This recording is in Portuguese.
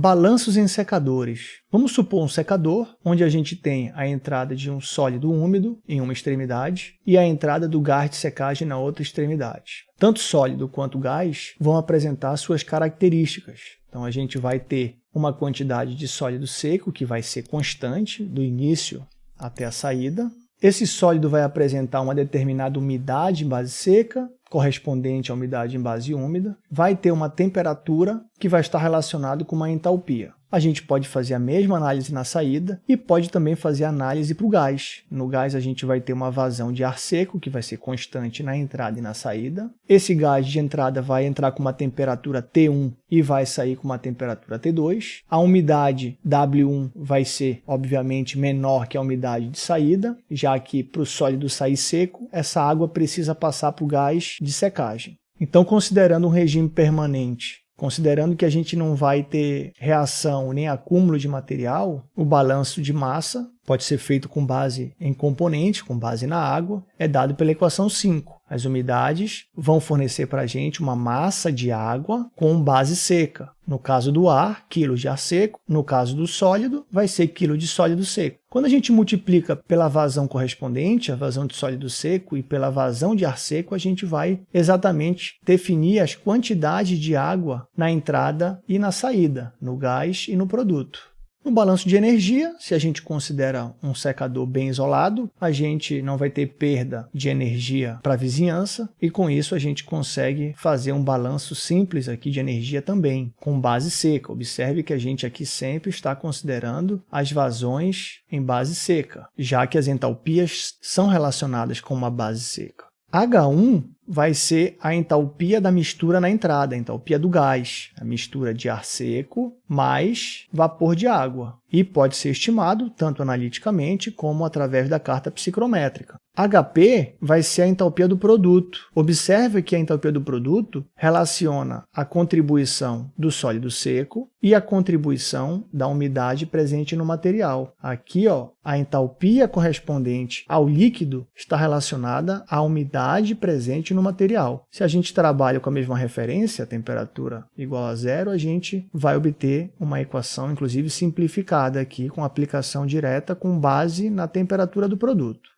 Balanços em secadores. Vamos supor um secador, onde a gente tem a entrada de um sólido úmido em uma extremidade e a entrada do gás de secagem na outra extremidade. Tanto sólido quanto gás vão apresentar suas características. Então a gente vai ter uma quantidade de sólido seco que vai ser constante do início até a saída. Esse sólido vai apresentar uma determinada umidade em base seca, correspondente à umidade em base úmida. Vai ter uma temperatura que vai estar relacionado com uma entalpia. A gente pode fazer a mesma análise na saída e pode também fazer análise para o gás. No gás a gente vai ter uma vazão de ar seco, que vai ser constante na entrada e na saída. Esse gás de entrada vai entrar com uma temperatura T1 e vai sair com uma temperatura T2. A umidade W1 vai ser, obviamente, menor que a umidade de saída, já que para o sólido sair seco, essa água precisa passar para o gás de secagem. Então, considerando um regime permanente Considerando que a gente não vai ter reação nem acúmulo de material, o balanço de massa pode ser feito com base em componente, com base na água, é dado pela equação 5. As umidades vão fornecer para a gente uma massa de água com base seca. No caso do ar, quilos de ar seco. No caso do sólido, vai ser quilo de sólido seco. Quando a gente multiplica pela vazão correspondente, a vazão de sólido seco, e pela vazão de ar seco, a gente vai exatamente definir as quantidades de água na entrada e na saída, no gás e no produto. No balanço de energia, se a gente considera um secador bem isolado, a gente não vai ter perda de energia para a vizinhança e com isso a gente consegue fazer um balanço simples aqui de energia também, com base seca. Observe que a gente aqui sempre está considerando as vazões em base seca, já que as entalpias são relacionadas com uma base seca. H1 vai ser a entalpia da mistura na entrada, a entalpia do gás, a mistura de ar seco mais vapor de água, e pode ser estimado tanto analiticamente como através da carta psicrométrica. HP vai ser a entalpia do produto. Observe que a entalpia do produto relaciona a contribuição do sólido seco e a contribuição da umidade presente no material. Aqui, ó, a entalpia correspondente ao líquido está relacionada à umidade presente no material. Se a gente trabalha com a mesma referência, temperatura igual a zero, a gente vai obter uma equação, inclusive simplificada aqui, com aplicação direta com base na temperatura do produto.